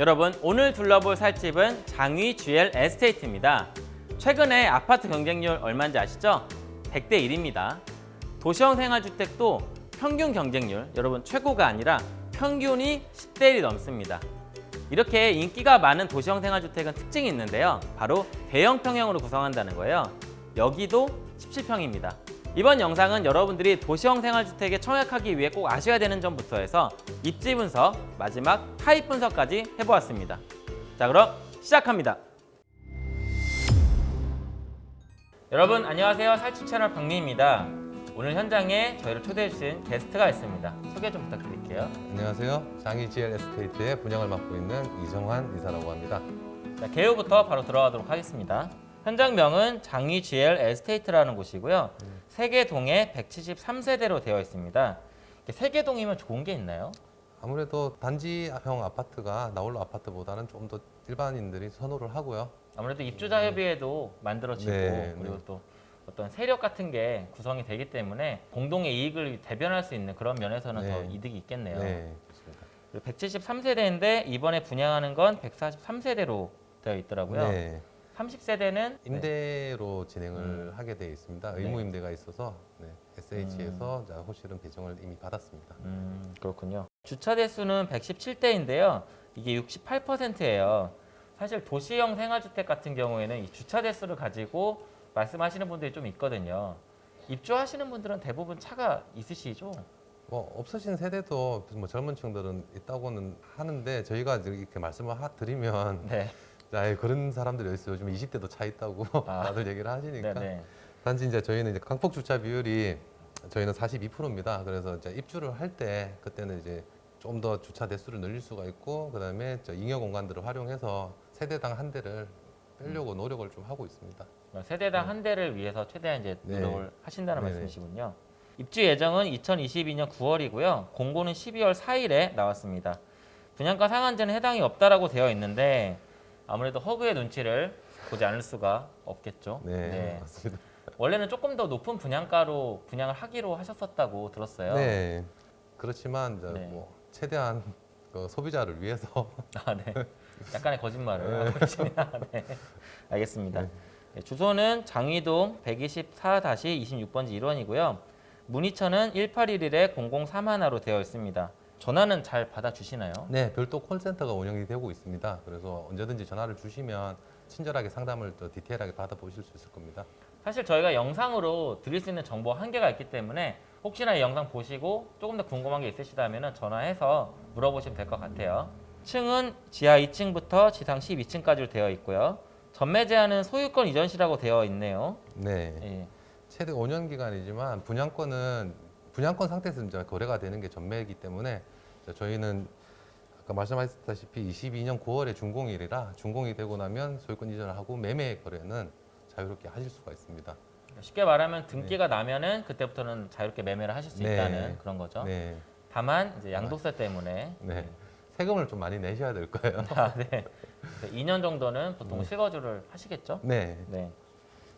여러분 오늘 둘러볼 살집은 장위 GL 에스테이트입니다. 최근에 아파트 경쟁률 얼마인지 아시죠? 100대 1입니다. 도시형 생활주택도 평균 경쟁률 여러분 최고가 아니라 평균이 10대 1이 넘습니다. 이렇게 인기가 많은 도시형 생활주택은 특징이 있는데요. 바로 대형 평형으로 구성한다는 거예요. 여기도 17평입니다. 이번 영상은 여러분들이 도시형 생활주택에 청약하기 위해 꼭 아셔야 되는 점부터 해서 입지 분석, 마지막 타입 분석까지 해보았습니다. 자 그럼 시작합니다. 여러분 안녕하세요. 살집 채널 박미입니다. 오늘 현장에 저희를 초대해 주신 게스트가 있습니다. 소개 좀 부탁드릴게요. 안녕하세요. 장위 GL 에스테이트의 분양을 맡고 있는 이정환 이사라고 합니다. 자, 개요부터 바로 들어가도록 하겠습니다. 현장명은 장위 GL 에스테이트라는 곳이고요. 세계동에 173세대로 되어 있습니다. 세계동이면 좋은 게 있나요? 아무래도 단지형 아파트가 나홀로 아파트보다는 좀 더 일반인들이 선호를 하고요. 아무래도 입주자 협의회도 만들어지고 네, 그리고 네. 또 어떤 세력 같은 게 구성이 되기 때문에 공동의 이익을 대변할 수 있는 그런 면에서는 더 네. 이득이 있겠네요. 네, 그렇습니다. 173세대인데 이번에 분양하는 건 143세대로 되어 있더라고요. 네, 30세대는 임대로 진행을 음. 하게 되어 있습니다. 네. 의무 임대가 있어서 네, SH에서 호실은 배정을 이미 받았습니다. 음, 그렇군요. 주차 대수는 117대인데요. 이게 68%예요. 사실 도시형 생활주택 같은 경우에는 이 주차 대수를 가지고 말씀하시는 분들이 좀 있거든요. 입주하시는 분들은 대부분 차가 있으시죠? 뭐 없으신 세대도 뭐 젊은 층들은 있다고는 하는데 저희가 이렇게 말씀을 하- 드리면 네. 아, 그런 사람들이 있어요. 요즘 20대도 차 있다고 아. 다들 얘기를 하시니까. 네네. 단지 이제 저희는 이제 강폭 주차 비율이 저희는 42%입니다. 그래서 이제 입주를 할 때 그때는 이제 좀 더 주차 대수를 늘릴 수가 있고 그다음에 저 잉여 공간들을 활용해서 세대당 한 대를 빼려고 노력을 좀 하고 있습니다. 세대당 한 대를 위해서 최대한 이제 네. 노력을 하신다는 네네. 말씀이시군요. 입주 예정은 2022년 9월이고요. 공고는 12월 4일에 나왔습니다. 분양가 상한제는 해당이 없다라고 되어 있는데 아무래도 허그의 눈치를 보지 않을 수가 없겠죠. 네, 맞습니다. 원래는 조금 더 높은 분양가로 분양을 하기로 하셨었다고 들었어요. 네, 그렇지만 이제 네. 뭐 최대한 그 소비자를 위해서 아, 네. 약간의 거짓말을 하고 계십니다. 네. 알겠습니다. 네. 네, 주소는 장위동 124-26번지 1원이고요. 문의처는 1811-003하나로 되어 있습니다. 전화는 잘 받아주시나요? 네 별도 콜센터가 운영이 되고 있습니다. 그래서 언제든지 전화를 주시면 친절하게 상담을 더 디테일하게 받아보실 수 있을 겁니다. 사실 저희가 영상으로 드릴 수 있는 정보 한계가 있기 때문에 혹시나 이 영상 보시고 조금 더 궁금한 게 있으시다면 전화해서 물어보시면 될 것 같아요. 층은 지하 2층부터 지상 12층까지로 되어 있고요. 전매 제한은 소유권 이전 시라고 되어 있네요. 네. 예. 최대 5년 기간이지만 분양권은 분양권 상태에서 이제 거래가 되는 게 전매이기 때문에 저희는 아까 말씀하셨다시피 22년 9월에 준공일이라 준공이 되고 나면 소유권 이전을 하고 매매 거래는 자유롭게 하실 수가 있습니다. 쉽게 말하면 등기가 나면은 그때부터는 자유롭게 매매를 하실 수 네. 있다는 그런 거죠. 네, 다만 이제 양도세 때문에 네. 세금을 좀 많이 내셔야 될 거예요. 아, 네. 2년 정도는 보통 네. 실거주를 하시겠죠? 네, 네.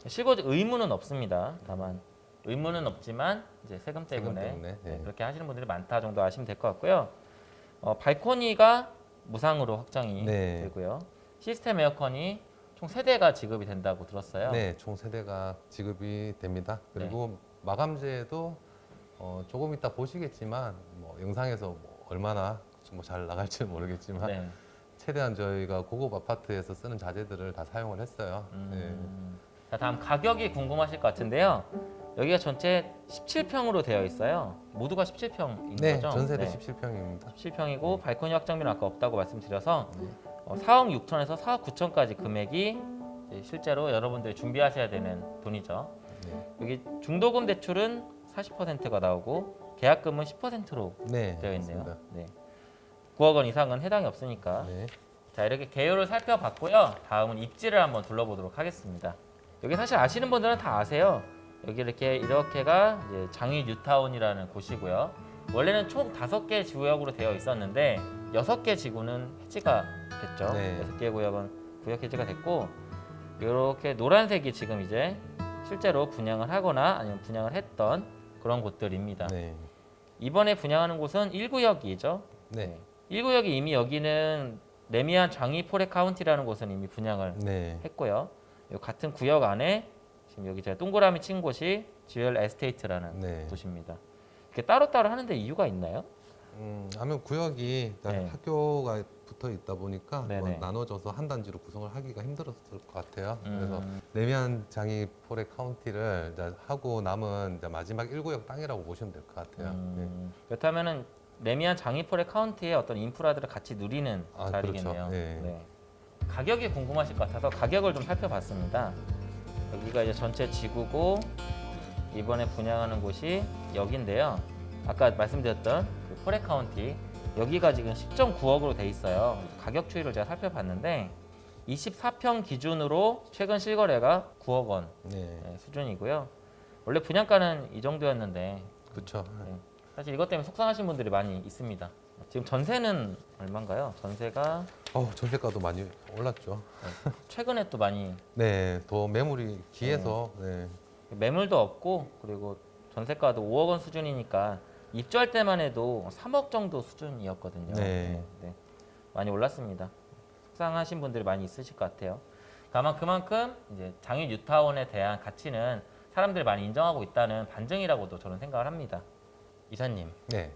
실거주 의무는 없습니다. 다만 의무는 없지만 이제 세금 세금 때문에, 때문에, 네. 네, 그렇게 하시는 분들이 많다 정도 아시면 될 것 같고요. 어, 발코니가 무상으로 확정이 네. 되고요. 시스템 에어컨이 총 세대가 지급이 된다고 들었어요. 네, 총 세대가 지급이 됩니다. 그리고 마감재도 어, 조금 이따 보시겠지만 뭐 영상에서 뭐 얼마나 뭐 잘 나갈지 는 모르겠지만 네. 최대한 저희가 고급 아파트에서 쓰는 자재들을 다 사용을 했어요. 네. 음. 자, 다음 가격이 궁금하실 것 같은데요. 여기가 전체 17평으로 되어 있어요. 모두가 17평인 네, 거죠? 전세대 네. 17평입니다. 17평이고 발코니 확장비는 아까 없다고 말씀드려서 네. 어, 4억 6천에서 4억 9천까지 금액이 실제로 여러분들이 준비하셔야 되는 돈이죠. 네. 여기 중도금 대출은 40%가 나오고 계약금은 10%로 네, 되어 있네요. 네. 9억 원 이상은 해당이 없으니까 네. 자 이렇게 개요를 살펴봤고요. 다음은 입지를 한번 둘러보도록 하겠습니다. 여기 사실 아시는 분들은 다 아세요. 여기 이렇게 이렇게가 장위 뉴타운이라는 곳이고요. 원래는 총 다섯 개 지구역으로 되어 있었는데 여섯 개 지구는 해지가 됐죠. 네. 여섯 개 구역은 구역 해지가 됐고 이렇게 노란색이 지금 이제 실제로 분양을 하거나 아니면 분양을 했던 그런 곳들입니다. 네. 이번에 분양하는 곳은 1구역이죠. 네. 1구역이 이미 여기는 래미안 장위 포레 카운티라는 곳은 이미 분양을 네. 했고요. 요 같은 구역 안에 지금 여기 제가 동그라미 친 곳이 GL 에스테이트라는 네. 곳입니다. 이렇게 따로따로 하는데 이유가 있나요? 음, 하면 구역이 다 네. 학교가 붙어 있다 보니까 뭐. 나눠져서 한 단지로 구성을 하기가 힘들었을 것 같아요. 그래서 음, 래미안 장위 포레 카운티를 하고 남은 마지막 1구역 땅이라고 보시면 될 것 같아요. 네. 음, 그렇다면은 래미안 장위포레 카운티의 어떤 인프라들을 같이 누리는 아, 자리겠네요. 그렇죠. 네. 가격이 궁금하실 것 같아서 가격을 좀 살펴봤습니다. 여기가 이제 전체 지구고 이번에 분양하는 곳이 여기인데요. 아까 말씀드렸던 그 포레 카운티 여기가 지금 10.9억으로 돼 있어요. 가격 추이를 제가 살펴봤는데 24평 기준으로 최근 실거래가 9억 원 네. 네, 수준이고요. 원래 분양가는 이 정도였는데 그렇죠. 네. 사실 이것 때문에 속상하신 분들이 많이 있습니다. 지금 전세는 얼마인가요? 전세가 어, 전세가도 많이 올랐죠. 최근에 또 많이 네, 더 매물이 기해서 네. 매물도 없고 그리고 전세가도 5억 원 수준이니까 입주할 때만 해도 3억 정도 수준이었거든요. 네. 네. 많이 올랐습니다. 속상하신 분들이 많이 있으실 것 같아요. 다만 그만큼 이제 장유 뉴타운에 대한 가치는 사람들이 많이 인정하고 있다는 반증이라고도 저는 생각을 합니다. 이사님, 네.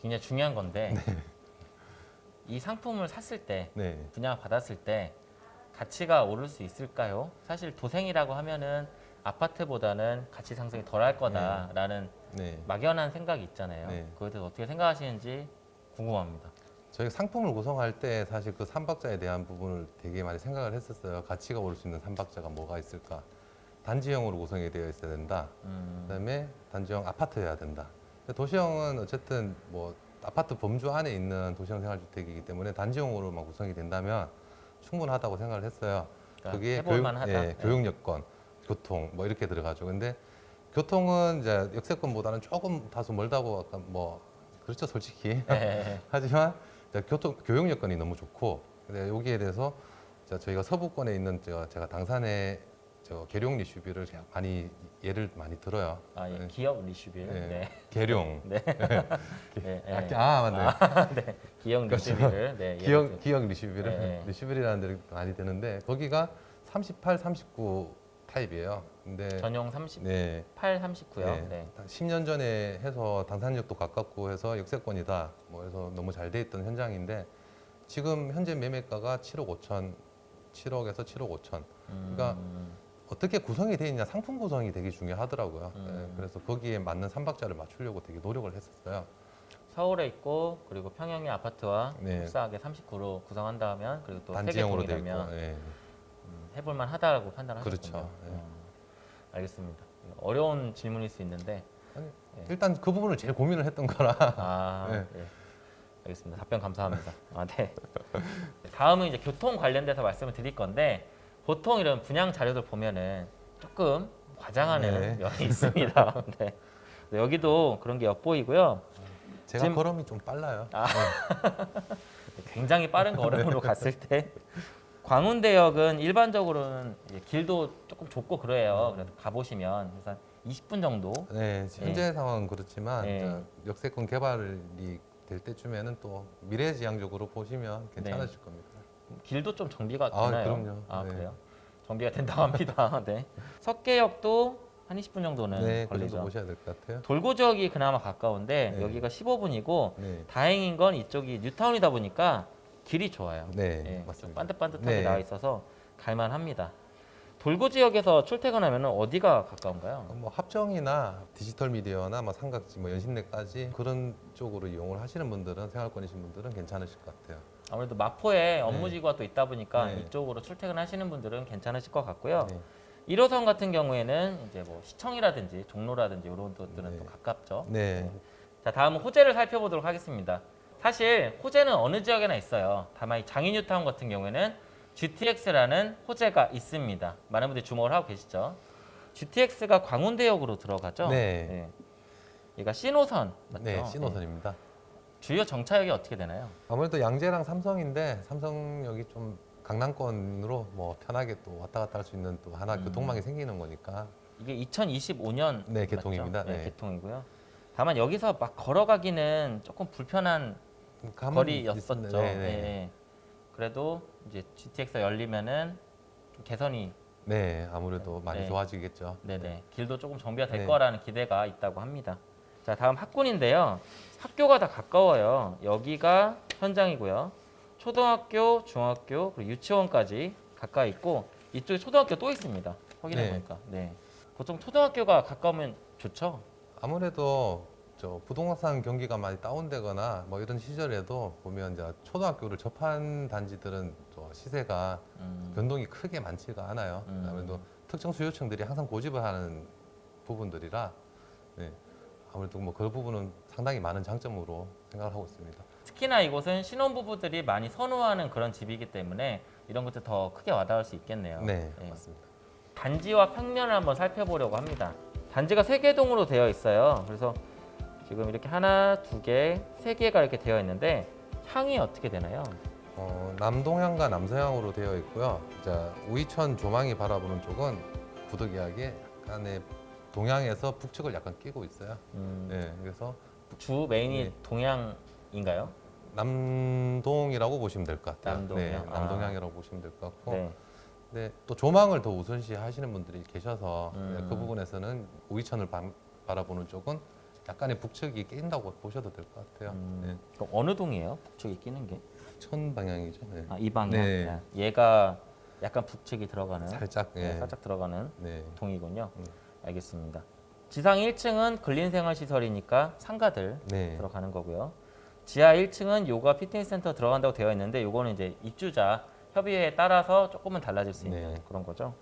굉장히 중요한 건데 이 상품을 샀을 때 네. 분양 받았을 때 가치가 오를 수 있을까요? 사실 도생이라고 하면은 아파트보다는 가치 상승이 덜할 거다라는 네. 막연한 생각이 있잖아요. 네. 그거에 대해서 어떻게 생각하시는지 궁금합니다. 저희가 상품을 구성할 때 사실 그 삼박자에 대한 부분을 되게 많이 생각을 했었어요. 가치가 오를 수 있는 삼박자가 뭐가 있을까? 단지형으로 구성이 되어 있어야 된다. 음, 그다음에 단지형 아파트여야 된다. 도시형은 어쨌든 뭐 아파트 범주 안에 있는 도시형 생활주택이기 때문에 단지형으로만 구성이 된다면 충분하다고 생각을 했어요. 그러니까 그게 해볼만하다. 예, 네. 교육 여건, 교통 뭐 이렇게 들어가죠. 근데 교통은 이제 역세권보다는 조금 다소 멀다고 아까 뭐 그렇죠 솔직히 네. 하지만 교통 교육 여건이 너무 좋고 근데 여기에 대해서 자, 저희가 서부권에 있는 제가, 제가 당산의 저 계룡 제가 많이 예를 많이 들어요. 아, 예. 네. 계룡 리슈빌. 네. 네. 계룡. 네. 네. 네. 아, 맞네. 네. 계룡 그렇죠. 리슈빌을. 네. 기억 기억 리슈비를 네. 리슈빌이라는 데를 많이 드는데 거기가 38, 39 타입이에요. 근데 전용 38, 네. 39요. 네. 네. 10년 전에 해서 당산역도 가깝고 해서 역세권이다. 뭐 해서 너무 잘 돼 있던 현장인데 지금 현재 매매가가 7억 5천, 7억에서 7억 5천. 그러니까 음, 어떻게 구성이 돼 있냐 상품 구성이 되게 중요하더라고요. 음. 네, 그래서 거기에 맞는 삼박자를 맞추려고 되게 노력을 했었어요. 서울에 있고 그리고 평형의 아파트와 네. 흡사하게 39로 구성한다 하면 그리고 또 단지형으로 있고. 세개동이라면 예. 음, 해볼만 하다고 판단하셨군요. 그렇죠. 네. 음, 알겠습니다. 어려운 질문일 수 있는데 아니, 네. 일단 그 부분을 제일 고민을 했던 거라. 아, 네. 네. 알겠습니다. 답변 감사합니다. 아, 네. 다음은 이제 교통 관련돼서 말씀을 드릴 건데 보통 이런 분양 자료들 보면은 조금 과장하는 네. 면이 있습니다. 네. 네, 여기도 그런 게 엿보이고요. 제가 지금- 걸음이 좀 빨라요. 아. 굉장히 빠른 걸음으로 갔을 때 광운대역은 일반적으로는 길도 조금 좁고 그래요. 그래서 가보시면 그래서 한 20분 정도 네, 현재 상황은 그렇지만 네. 역세권 개발이 될 때쯤에는 또 미래지향적으로 보시면 괜찮으실 겁니다. 길도 좀 정비가 아, 되나요? 그럼요. 아 네. 그래요? 정비가 된다고 합니다. 네. 석계역도 한 20분 정도는 네, 그 걸리죠. 보셔야 될 것 같아요. 돌고 지역이 그나마 가까운데 네. 여기가 15분이고 네, 다행인 건 이쪽이 뉴타운이다 보니까 길이 좋아요. 네, 예, 좀 맞습니다. 반듯반듯하게 네. 나와 있어서 갈만합니다. 돌고 지역에서 출퇴근하면 어디가 가까운가요? 뭐 합정이나 디지털 미디어나 뭐 삼각지, 뭐 연신내까지 그런 쪽으로 이용을 하시는 분들은 생활권이신 분들은 괜찮으실 것 같아요. 아무래도 마포에 업무지구가 또 있다 보니까 네. 이쪽으로 출퇴근하시는 분들은 괜찮으실 것 같고요. 네. 1호선 같은 경우에는 이제 뭐 시청이라든지 종로라든지 이런 것들은 네. 또 가깝죠. 네, 자 다음은 호재를 살펴보도록 하겠습니다. 사실 호재는 어느 지역에나 있어요. 다만 이 장인뉴타운 같은 경우에는 GTX라는 호재가 있습니다. 많은 분들이 주목을 하고 계시죠. GTX가 광운대역으로 들어가죠. 네. 얘가 신호선 맞죠? 네, 신호선입니다. 네. 주요 정차역이 어떻게 되나요? 아무래도 양재랑 삼성인데 삼성역이 좀 강남권으로 뭐 편하게 또 왔다 갔다 할 수 있는 또 하나 음. 교통망이 생기는 거니까 이게 2025년 네, 개통입니다. 네, 네. 개통이고요. 다만 여기서 막 걸어가기는 조금 불편한 가만히 거리였었죠. 있- 네, 네. 예. 그래도 이제 GTX가 열리면은 좀 개선이 네, 아무래도 많이 네. 좋아지겠죠. 네네 길도 조금 정비가 될 네. 거라는 기대가 있다고 합니다. 자 다음 학군인데요. 학교가 다 가까워요. 여기가 현장이고요. 초등학교, 중학교 그리고 유치원까지 가까이 있고 이쪽에 초등학교 또 있습니다. 확인해 네. 보니까 네 보통 초등학교가 가까우면 좋죠. 아무래도 저 부동산 경기가 많이 다운되거나 뭐 이런 시절에도 보면 이제 초등학교를 접한 단지들은 또 시세가 음, 변동이 크게 많지가 않아요. 음. 아무래도 특정 수요층들이 항상 고집을 하는 부분들이라 네. 아무래도 뭐 그 부분은 상당히 많은 장점으로 생각을 하고 있습니다. 특히나 이곳은 신혼부부들이 많이 선호하는 그런 집이기 때문에 이런 것들 더 크게 와닿을 수 있겠네요. 네, 네. 맞습니다. 단지와 평면을 한번 살펴보려고 합니다. 단지가 세개 동으로 되어 있어요. 그래서 지금 이렇게 하나, 두 개, 세 개가 이렇게 되어 있는데 향이 어떻게 되나요? 어, 남동향과 남서향으로 되어 있고요. 자, 우이천 조망이 바라보는 쪽은 부득이하게 약간의 동향에서 북측을 약간 끼고 있어요. 음, 네, 그래서 주 메인이 네. 동양인가요? 남동이라고 보시면 될 것 같아요. 남동이요? 네, 아. 남동향이라고 보시면 될 것 같고, 네. 네, 또 조망을 더 우선시 하시는 분들이 계셔서 음. 네, 그 부분에서는 우이천을 바, 바라보는 쪽은 약간의 북측이 낀다고 보셔도 될 것 같아요. 음, 네, 그럼 어느 동이에요? 북측이 끼는 게? 천 방향이죠. 네. 아, 이 방향. 네. 아, 얘가 약간 북측이 들어가는 살짝, 네, 예. 살짝 들어가는 네. 동이군요. 음. 알겠습니다. 지상 1층은 근린생활시설이니까 상가들 네. 들어가는 거고요. 지하 1층은 요가 피트니스 센터 들어간다고 되어 있는데 요거는 이제 입주자 협의회에 따라서 조금은 달라질 수 있는 네. 그런 거죠.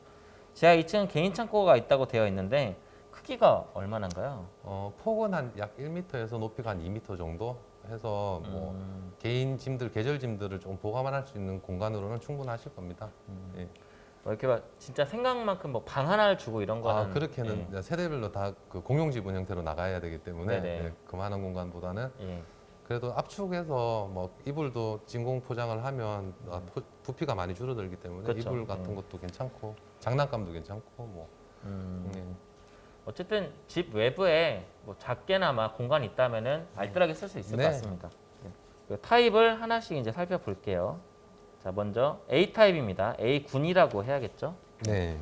지하 2층은 개인 창고가 있다고 되어 있는데 크기가 얼마나인가요? 어, 폭은 한 약 1m에서 높이가 한 2m 정도 해서 뭐 음, 개인 짐들, 계절 짐들을 좀 보관할 수 있는 공간으로는 충분하실 겁니다. 음. 예. 뭐 이렇게 막 진짜 생각만큼 뭐 방 하나를 주고 이런 거는 아, 그렇게는 예, 세대별로 다 그 공용 지분 형태로 나가야 되기 때문에. 예, 그만한 공간보다는 예. 그래도 압축해서 뭐 이불도 진공 포장을 하면 아, 포- 부피가 많이 줄어들기 때문에 그렇죠. 이불 같은 예. 것도 괜찮고 장난감도 괜찮고 뭐 음, 예. 어쨌든 집 외부에 뭐 작게나마 공간이 있다면은 알뜰하게 쓸 수 있을 네. 것 같습니다. 네. 타입을 하나씩 이제 살펴볼게요. 자, 먼저 A 타입입니다. A 군이라고 해야겠죠? 네.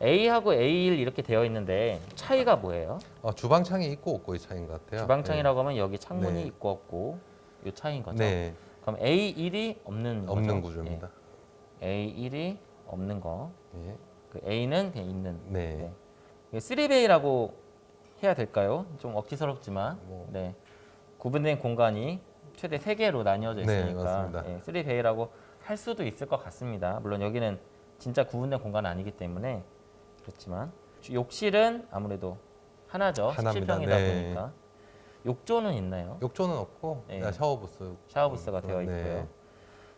A하고 A1 이렇게 되어 있는데 차이가 뭐예요? 어, 주방창이 있고 없고의 차이인 것 같아요. 주방창이라고 하면 여기 창문이 네. 있고 없고 이 차이인 네. 거죠. 네. 그럼 A1이 없는 없는 거죠? 구조입니다. 예. A1이 없는 거. 예. 그 A는 그냥 있는. 네. 네. 이게 3베이라고 해야 될까요? 좀 억지스럽지만 뭐. 네. 구분된 공간이 최대 3개로 나뉘어져 네, 있으니까 맞습니다. 네, 3베이라고 할 수도 있을 것 같습니다. 물론 여기는 진짜 구분된 공간은 아니기 때문에 그렇지만 욕실은 아무래도 하나죠. 하나입니다. 17평이다 네. 보니까 욕조는 있나요? 욕조는 없고 네. 샤워부스 샤워부스가 되어 네. 있고요.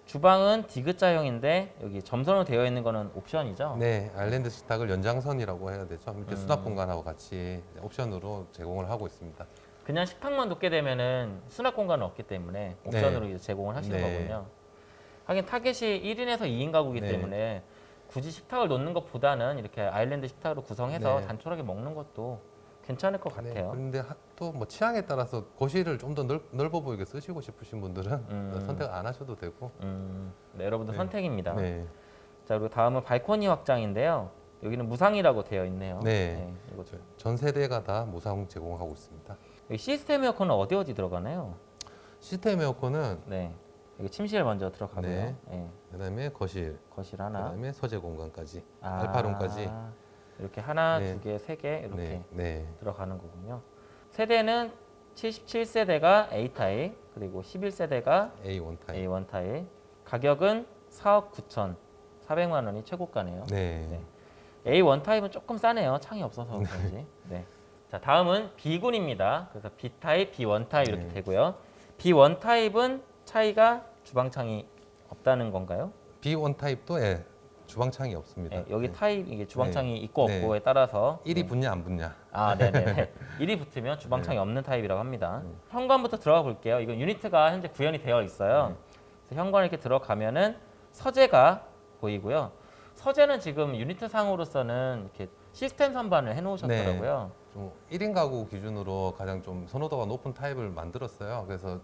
주방은 디귿자형인데 여기 점선으로 되어 있는 거는 옵션이죠. 네, 아일랜드 식탁을 연장선이라고 해야 되죠. 밑에 음. 수납 공간하고 같이 옵션으로 제공을 하고 있습니다. 그냥 식탁만 놓게 되면은 수납 공간은 없기 때문에 옵션으로 이제 제공을 하시는 네. 거군요. 하긴 타겟이 1인에서 2인 가구이기 네. 때문에 굳이 식탁을 놓는 것보다는 이렇게 아일랜드 식탁으로 구성해서 네. 단촐하게 먹는 것도 괜찮을 것 네, 같아요. 그런데 또 뭐 취향에 따라서 거실을 좀 더 넓어 보이게 쓰시고 싶으신 분들은 음. 선택 안 하셔도 되고. 음, 네, 여러분들 네. 선택입니다. 네. 자 그리고 다음은 발코니 확장인데요. 여기는 무상이라고 되어 있네요. 네. 이거 저- 전 세대가 다 무상 제공하고 있습니다. 시스템 에어컨은 어디 어디 들어가나요? 시스템 에어컨은 네. 여기 침실 먼저 들어가고요. 네. 네. 그다음에 거실, 거실 하나. 그다음에 서재 공간까지 아, 알파룸까지. 이렇게 하나, 네. 두 개, 세 개 이렇게 네, 네, 들어가는 거군요. 세대는 77세대가 A 타입 그리고 11세대가 A1 타입. A1 타입. 가격은 4억 9천 4백만 원이 최고가네요. 네. 네. A1 타입은 조금 싸네요. 창이 없어서 그런지. 네. 자 다음은 B군입니다. 그래서 B 타입, B1 타입 이렇게 네. 되고요. B1 타입은 차이가 주방창이 없다는 건가요? B1 타입도 예, 주방창이 없습니다. 네, 여기 네. 타입 이게 주방창이 있고 네. 없고에 따라서 1이 네. 붙냐 안 붙냐. 아, 네 네. 1이 붙으면 주방창이 네. 없는 타입이라고 합니다. 현관부터 들어가 볼게요. 이건 유니트가 현재 구현이 되어 있어요. 네. 현관 이렇게 들어가면은 서재가 보이고요. 서재는 지금 유니트 상으로서는 이렇게 시스템 선반을 해놓으셨더라고요. 좀 1인 가구 기준으로 가장 좀 선호도가 높은 타입을 만들었어요. 그래서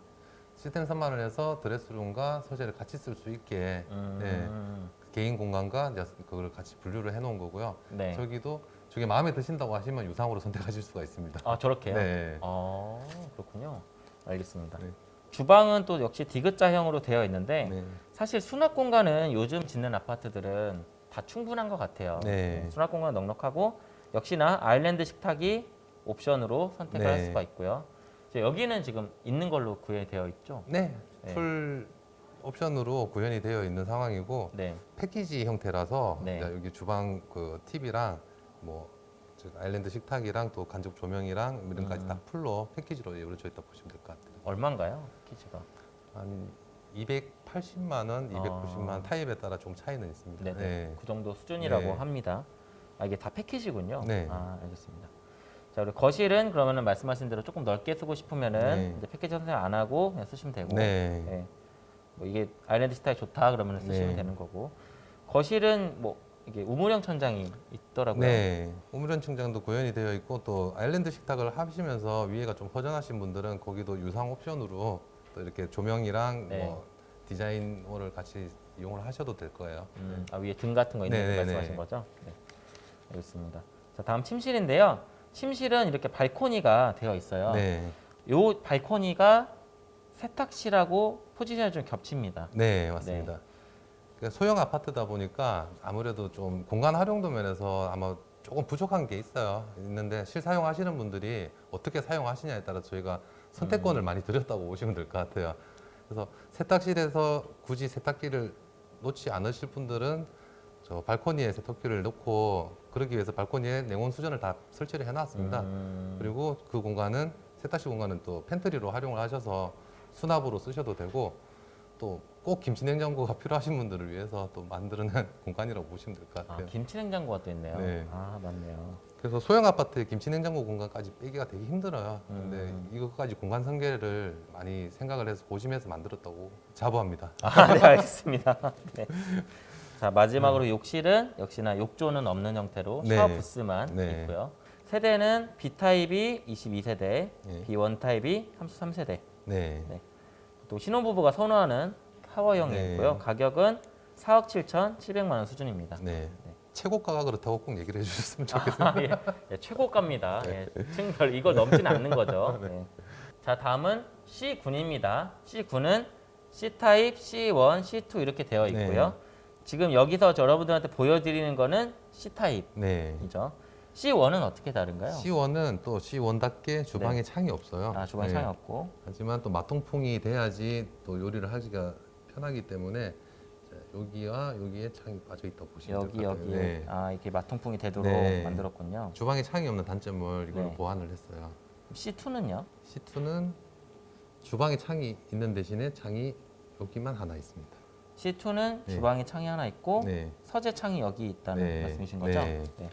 시스템 3만 원에서 드레스룸과 서재를 같이 쓸 수 있게 음, 개인 공간과 이제 그걸 같이 분류를 해놓은 거고요. 네. 저기도 저게 마음에 드신다고 하시면 유상으로 선택하실 수가 있습니다. 아 저렇게요? 네. 아 그렇군요. 알겠습니다. 네. 주방은 또 역시 디귿자형으로 되어 있는데 네. 사실 수납 공간은 요즘 짓는 아파트들은 다 충분한 것 같아요. 네. 수납 공간 넉넉하고 역시나 아일랜드 식탁이 옵션으로 선택을 할 네. 수가 있고요. 여기는 지금 있는 걸로 구현되어 있죠. 네. 네. 풀 옵션으로 구현이 되어 있는 상황이고 네. 패키지 형태라서 네. 여기 주방 그 TV랑 뭐즉 아일랜드 식탁이랑 또 간접 조명이랑 이런 까지 음. 다 풀로 패키지로 이루어져 있다 보시면 될 것 같아요. 얼마인가요? 패키지가? 한 280만 원, 290만 원 아. 타입에 따라 좀 차이는 있습니다. 네네. 네. 그 정도 수준이라고 네. 합니다. 아, 이게 다 패키지군요. 네. 아, 알겠습니다. 자, 우리 거실은 그러면은 말씀하신 대로 조금 넓게 쓰고 싶으면은 네. 이제 패키지 선택 안 하고 그냥 쓰시면 되고. 네. 네. 뭐 이게 아일랜드 스타일 좋다 그러면 쓰시면 네. 되는 거고. 거실은 뭐 이게 우물형 천장이 있더라고요. 네, 우물현 충장도 구현이 되어 있고 또 아일랜드 식탁을 하시면서 위에가 좀 허전하신 분들은 거기도 유상 옵션으로 또 이렇게 조명이랑 네. 뭐 디자인호를 같이 이용을 하셔도 될 거예요. 음, 아, 위에 등 같은 거 있는 거 말씀하신 네. 거죠? 네. 알겠습니다. 자, 다음 침실인데요. 침실은 이렇게 발코니가 되어 있어요. 네, 요 발코니가 세탁실하고 포지션이 좀 겹칩니다. 네 맞습니다. 그러니까 소형 아파트다 보니까 아무래도 좀 공간 활용도 면에서 아마 조금 부족한 게 있어요. 있는데 실사용 하시는 분들이 어떻게 사용하시냐에 따라 저희가 선택권을 많이 드렸다고 보시면 될 것 같아요. 그래서 세탁실에서 굳이 세탁기를 놓지 않으실 분들은 저 발코니에 세탁기를 놓고 그러기 위해서 발코니에 냉온 수전을 다 설치를 해놨습니다. 음, 그리고 그 공간은 세탁실 공간은 또 팬트리로 활용을 하셔서 수납으로 쓰셔도 되고 또 꼭 김치 냉장고가 필요하신 분들을 위해서 또 만드는 공간이라고 보시면 될것 아, 같아요. 김치 냉장고가 또 있네요. 네. 아, 맞네요. 그래서 소형 아파트에 김치 냉장고 공간까지 빼기가 되게 힘들어요. 근데 음. 이것까지 공간 설계를 많이 생각을 해서 고심해서 만들었다고 자부합니다. 아, 네, 알겠습니다. 네. 자, 마지막으로 욕실은 역시나 욕조는 없는 형태로 네. 샤워 부스만 네. 있고요. 세대는 B타입이 22세대, 네. B1 타입이 33세대. 네. 네. 또 신혼부부가 선호하는 타워형이고요. 네. 가격은 4억 7,700만 원 수준입니다. 네. 네. 최고가가 그렇다고 꼭 얘기를 해주셨으면 좋겠어요. 아, 예. 예, 최고가입니다. 예, 층별 이걸 넘지는 않는 거죠. 네. 자 다음은 C9입니다. C9은 C 타입, C1, C2 이렇게 되어 있고요. 네. 지금 여기서 저 여러분들한테 보여드리는 거는 C 타입이죠. 네. C1은 어떻게 다른가요? C1은 또 C1답게 주방에 창이 없어요. 아 주방 에 네. 창이 없고. 하지만 또 마통풍이 돼야지 또 요리를 하기가 편하기 때문에 자, 여기와 여기에 창이 빠져 있다고 보시면 여기 될것 같아요. 여기 네. 아 이렇게 마통풍이 되도록 네. 만들었군요. 주방에 창이 없는 단점을 이걸로 네. 보완을 했어요. C2는요? C2는 주방에 창이 있는 대신에 창이 여기만 하나 있습니다. C2는 네. 주방에 창이 하나 있고 네. 서재 창이 여기 있다는 네. 말씀이신 거죠? 네. 네.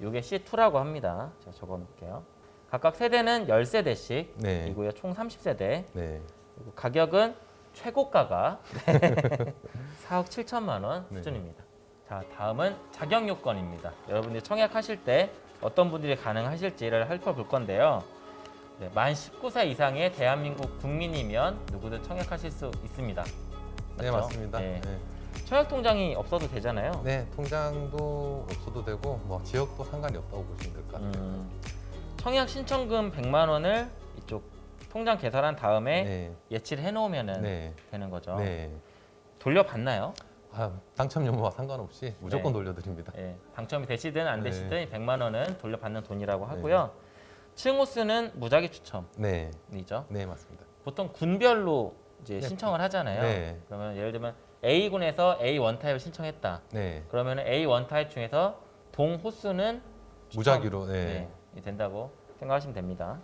이게 C2라고 합니다. 제가 적어 놓을게요. 각각 세대는 10세대씩 네. 이고요. 총 30세대. 네. 그리고 가격은 최고가가 4억 7천만 원 네. 수준입니다. 자, 다음은 자격 요건입니다. 여러분들이 청약하실 때 어떤 분들이 가능하실지를 살펴볼 건데요. 네, 만 19세 이상의 대한민국 국민이면 누구든 청약하실 수 있습니다. 네, 맞죠? 맞습니다. 네. 네. 청약 통장이 없어도 되잖아요. 네, 통장도 없어도 되고 뭐 지역도 상관이 없다고 보시면 될 것 같아요. 음, 청약 신청금 100만 원을 이쪽 통장 계산한 다음에 네. 예치를 해놓으면 네. 되는 거죠. 네. 돌려받나요? 아, 당첨 여부와 상관없이 무조건 네. 돌려드립니다. 예, 당첨이 되시든 안 네. 되시든 100만 원은 돌려받는 돈이라고 하고요. 층호수는 무작위 추첨이죠. 네. 네, 맞습니다. 보통 군별로 이제 네. 신청을 하잖아요. 네. 그러면 예를 들면 A군에서 A1 타입을 신청했다. 네. 그러면 A1 타입 중에서 동 호수는 무작위로 네. 네, 된다고 생각하시면 됩니다.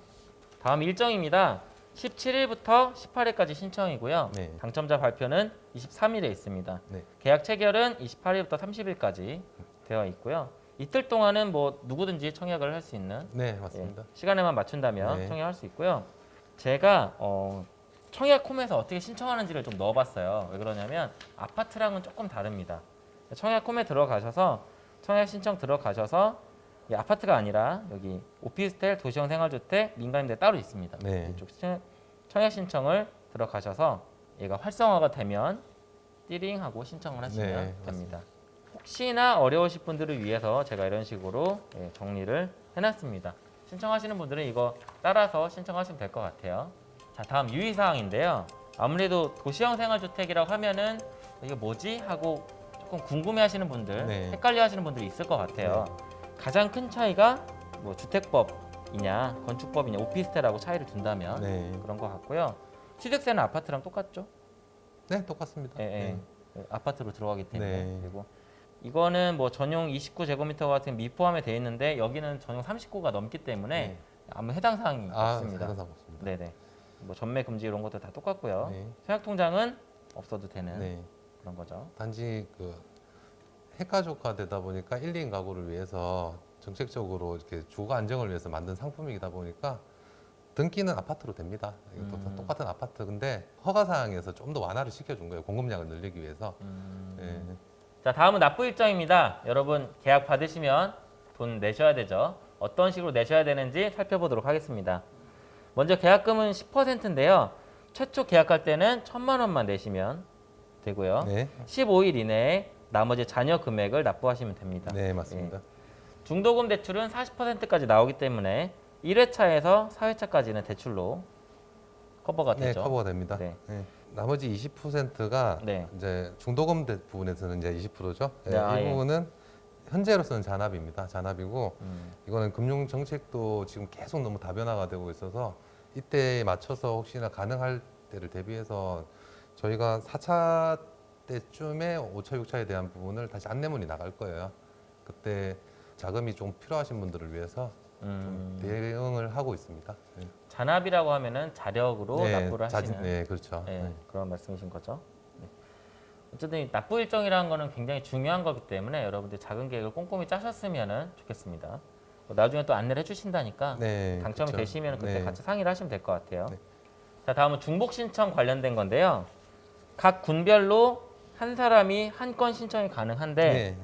다음 일정입니다. 17일부터 18일까지 신청이고요. 네. 당첨자 발표는 23일에 있습니다. 네. 계약 체결은 28일부터 30일까지 되어 있고요. 이틀 동안은 뭐 누구든지 청약을 할 수 있는 네, 맞습니다. 예, 시간에만 맞춘다면 네. 청약할 수 있고요. 제가 어, 청약 홈에서 어떻게 신청하는지를 좀 넣어봤어요. 왜 그러냐면 아파트랑은 조금 다릅니다. 청약 홈에 들어가셔서 청약 신청 들어가셔서 이 아파트가 아니라 여기 오피스텔, 도시형 생활주택, 민간임대 따로 있습니다. 네. 이쪽 신- 청약 신청을 들어가셔서 얘가 활성화가 되면 띠링 하고 신청을 하시면 네, 됩니다. 혹시나 어려우실 분들을 위해서 제가 이런 식으로 예, 정리를 해놨습니다. 신청하시는 분들은 이거 따라서 신청하시면 될 것 같아요. 자, 다음 유의사항인데요. 아무래도 도시형 생활주택이라고 하면은 이게 뭐지? 하고 조금 궁금해하시는 분들, 네. 헷갈려하시는 분들이 있을 것 같아요. 가장 큰 차이가 뭐 주택법이냐, 건축법이냐, 오피스텔하고 차이를 둔다면 네. 그런 것 같고요. 취득세는 아파트랑 똑같죠? 네, 똑같습니다. 예, 예. 네. 아파트로 들어가기 때문에 네. 그리고 이거는 뭐 전용 29제곱미터 같은 미포함에 돼 있는데 여기는 전용 39가 넘기 때문에 네. 아무 해당 사항이 아, 없습니다. 상상 없습니다. 네네. 뭐 전매 금지 이런 것도 다 똑같고요. 네. 생활 통장은 없어도 되는 네. 그런 거죠. 단지 그 핵가족화 되다 보니까 1, 2인 가구를 위해서 정책적으로 이렇게 주거 안정을 위해서 만든 상품이다 보니까 등기는 아파트로 됩니다. 다 음. 똑같은 아파트. 근데 허가 사항에서 좀 더 완화를 시켜준 거예요. 공급량을 늘리기 위해서. 음. 네. 자 다음은 납부 일정입니다. 여러분 계약 받으시면 돈 내셔야 되죠. 어떤 식으로 내셔야 되는지 살펴보도록 하겠습니다. 먼저 계약금은 10%인데요. 최초 계약할 때는 1천만 원만 내시면 되고요. 네. 15일 이내에 나머지 잔여 금액을 납부하시면 됩니다. 네, 맞습니다. 예. 중도금 대출은 40%까지 나오기 때문에 1회차에서 4회차까지는 대출로 커버가 네, 되죠. 커버가 됩니다. 네. 네. 나머지 20%가 네. 이제 중도금 대- 부분에서는 이제 20%죠. 네, 아, 이 예. 부분은 현재로서는 잔압입니다. 잔압이고 음, 이거는 금융 정책도 지금 계속 너무 다변화가 되고 있어서 이때에 맞춰서 혹시나 가능할 때를 대비해서 저희가 4차 때쯤에 5차, 6차에 대한 부분을 다시 안내문이 나갈 거예요. 그때 자금이 좀 필요하신 분들을 위해서 음, 좀 대응을 하고 있습니다. 네. 잔압이라고 하면은 자력으로 납부를 자진- 하시는 네, 그렇죠. 예, 네. 그런 말씀이신 거죠. 네. 어쨌든 이 납부 일정이라는 거는 굉장히 중요한 거기 때문에 여러분들 작은 계획을 꼼꼼히 짜셨으면 좋겠습니다. 뭐 나중에 또 안내를 해주신다니까 네, 당첨이 그렇죠. 되시면 그때 네. 같이 상의를 하시면 될 것 같아요. 네. 자 다음은 중복 신청 관련된 건데요. 각 군별로 한 사람이 한 건 신청이 가능한데 네,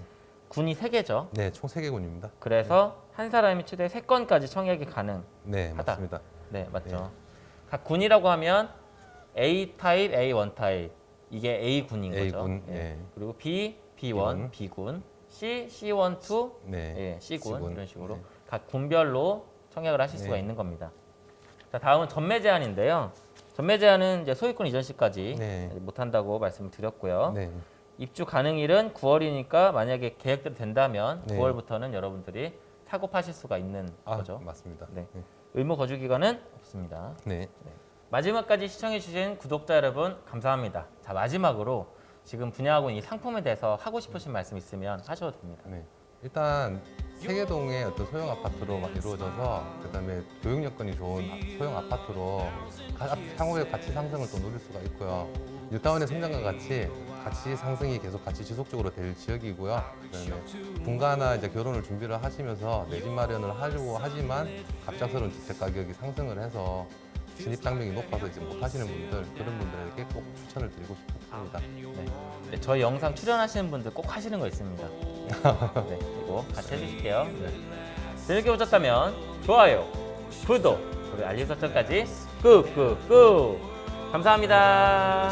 군이 세 개죠. 네, 총 3개군입니다. 그래서 한 사람이 최대 세 건까지 청약이 가능. 네, 하다. 맞습니다. 네 맞죠. 네. 각 군이라고 하면 A 타입, A one 타입 이게 A 군인 A 거죠. 군, 예. 예. 그리고 B, B1, B1, B군, C, C1, 2, 네. 예, C군, C군, 이런 식으로 네. 각 군별로 청약을 하실 수가 네. 있는 겁니다. 자 다음은 전매 제한인데요. 전매 제한은 이제 소유권 이전 시까지 네. 못 한다고 말씀을 드렸고요. 네. 입주 가능일은 9월이니까 만약에 계획대로 된다면 네. 9월부터는 여러분들이 사고 파실 수가 있는 아, 거죠. 맞습니다. 네. 네. 의무 거주 기간은 없습니다. 네. 마지막까지 시청해주신 구독자 여러분 감사합니다. 자 마지막으로 지금 분야하고 이 상품에 대해서 하고 싶으신 말씀 있으면 하셔도 됩니다. 네. 일단 세계동의 어떤 소형 아파트로 막 이루어져서 그다음에 교육 여건이 좋은 아- 소형 아파트로 가- 향후에 가치 상승을 또 누릴 수가 있고요. 뉴타운의 성장과 같이 가치 상승이 계속 같이 지속적으로 될 지역이고요. 그다음에 분가나 이제 결혼을 준비를 하시면서 내 집 마련을 하려고 하지만 갑작스러운 주택 가격이 상승을 해서 진입 장벽이 높아서 이제 못 하시는 분들 그런 분들에게 꼭 추천을 드리고 싶습니다. 네. 네, 저희 영상 출연하시는 분들 꼭 하시는 거 있습니다. 네, 이거 같이 해주실게요. 네. 재밌게 보셨다면 좋아요, 구독, 그리고 알림 설정까지 꾹꾹꾹 감사합니다.